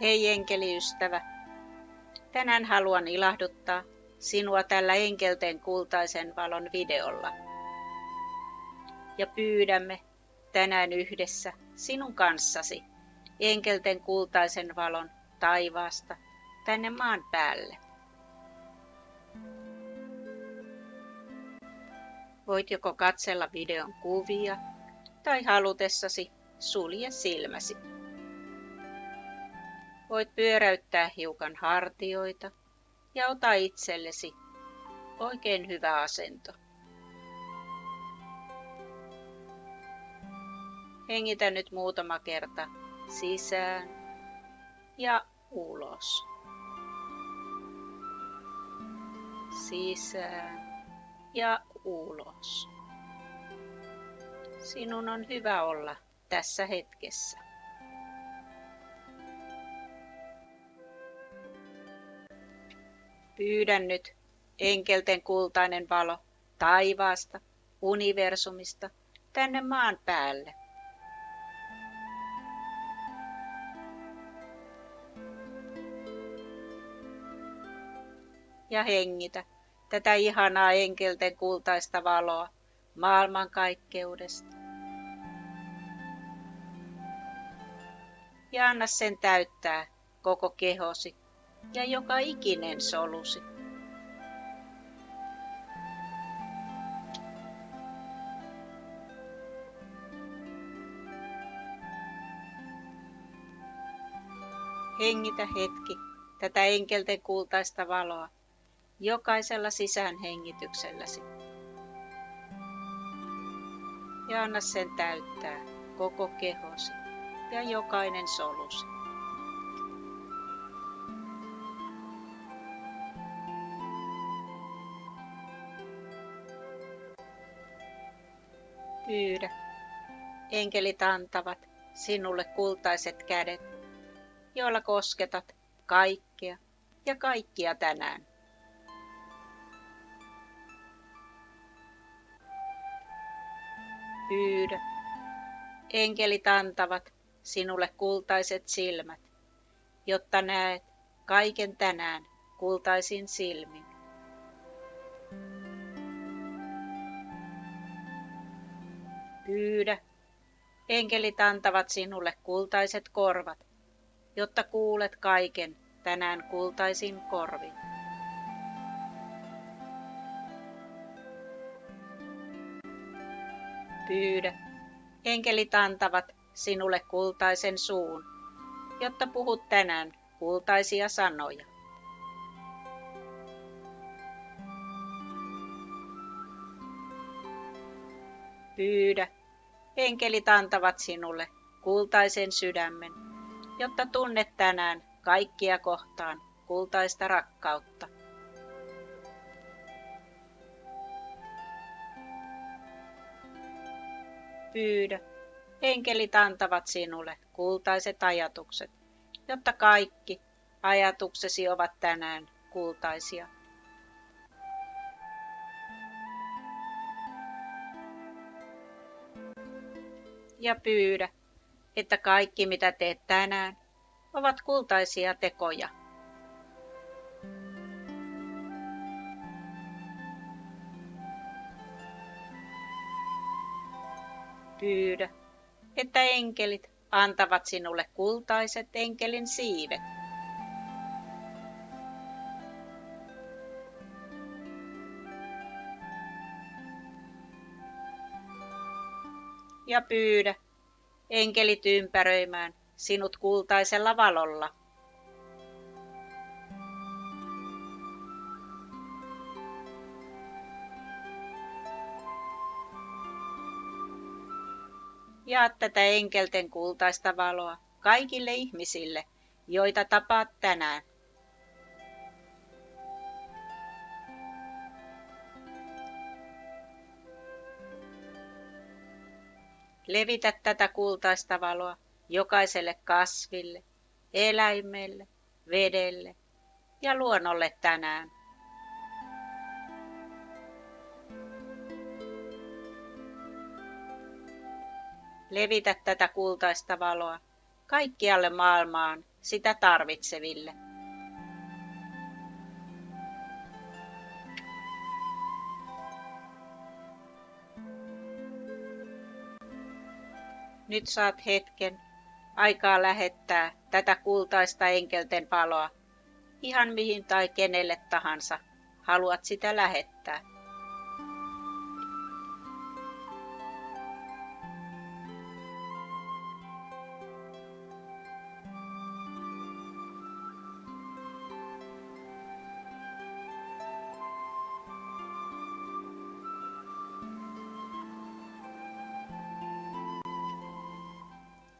Hei enkeliystävä, tänään haluan ilahduttaa sinua tällä enkelten kultaisen valon videolla. Ja pyydämme tänään yhdessä sinun kanssasi enkelten kultaisen valon taivaasta tänne maan päälle. Voit joko katsella videon kuvia tai halutessasi sulje silmäsi. Voit pyöräyttää hiukan hartioita ja ota itsellesi oikein hyvä asento. Hengitä nyt muutama kerta sisään ja ulos. Sisään ja ulos. Sinun on hyvä olla tässä hetkessä. Pyydän nyt enkelten kultainen valo taivaasta, universumista, tänne maan päälle. Ja hengitä tätä ihanaa enkelten kultaista valoa maailmankaikkeudesta. Ja anna sen täyttää koko kehosi ja joka ikinen solusi. Hengitä hetki tätä enkelten kultaista valoa jokaisella sisäänhengitykselläsi. Ja anna sen täyttää koko kehosi ja jokainen solusi. Pyydä. Enkelit antavat sinulle kultaiset kädet, joilla kosketat kaikkea ja kaikkia tänään. Pyydä. Enkelit antavat sinulle kultaiset silmät, jotta näet kaiken tänään kultaisin silmin. Pyydä. Enkelit antavat sinulle kultaiset korvat, jotta kuulet kaiken tänään kultaisin korvin. Pyydä. Enkelit antavat sinulle kultaisen suun, jotta puhut tänään kultaisia sanoja. Pyydä. Enkelit antavat sinulle kultaisen sydämen, jotta tunnet tänään kaikkia kohtaan kultaista rakkautta. Pyydä. Enkelit antavat sinulle kultaiset ajatukset, jotta kaikki ajatuksesi ovat tänään kultaisia. Ja pyydä, että kaikki mitä teet tänään ovat kultaisia tekoja. Pyydä, että enkelit antavat sinulle kultaiset enkelin siivet. Ja pyydä enkelit ympäröimään sinut kultaisella valolla. Jaa tätä enkelten kultaista valoa kaikille ihmisille, joita tapaat tänään. Levitä tätä kultaista valoa jokaiselle kasville, eläimelle, vedelle ja luonnolle tänään. Levitä tätä kultaista valoa kaikkialle maailmaan sitä tarvitseville. Nyt saat hetken. Aikaa lähettää tätä kultaista enkelten valoa. Ihan mihin tai kenelle tahansa. Haluat sitä lähettää.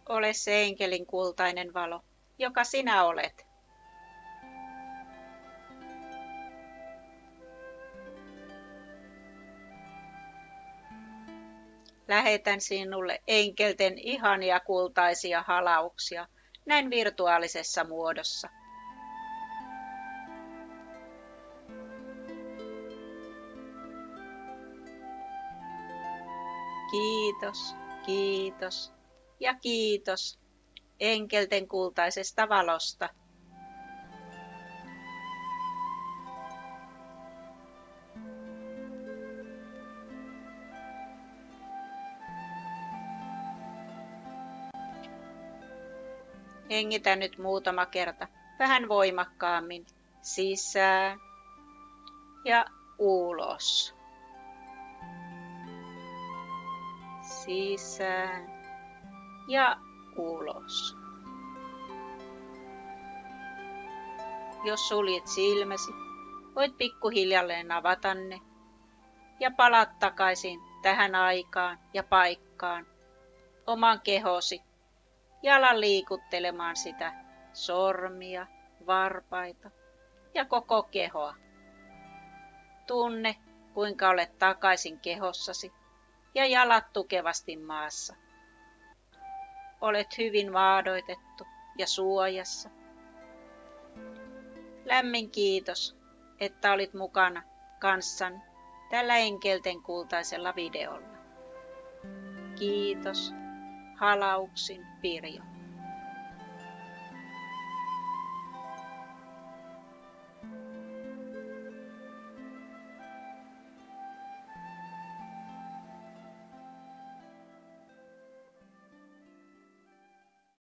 Ole se enkelin kultainen valo, joka sinä olet. Lähetän sinulle enkelten ihania kultaisia halauksia näin virtuaalisessa muodossa. Kiitos, kiitos ja kiitos enkelten kultaisesta valosta. Hengitä nyt muutama kerta vähän voimakkaammin sisään ja ulos. Sisään ja ulos. Jos suljet silmäsi, voit pikkuhiljalleen avata ne ja palat takaisin tähän aikaan ja paikkaan oman kehosi jalan liikuttelemaan sitä sormia, varpaita ja koko kehoa. Tunne, kuinka olet takaisin kehossasi ja jalat tukevasti maassa. Olet hyvin vaadoitettu ja suojassa. Lämmin kiitos, että olit mukana kanssani tällä enkelten kultaisella videolla. Kiitos halauksin Pirjo.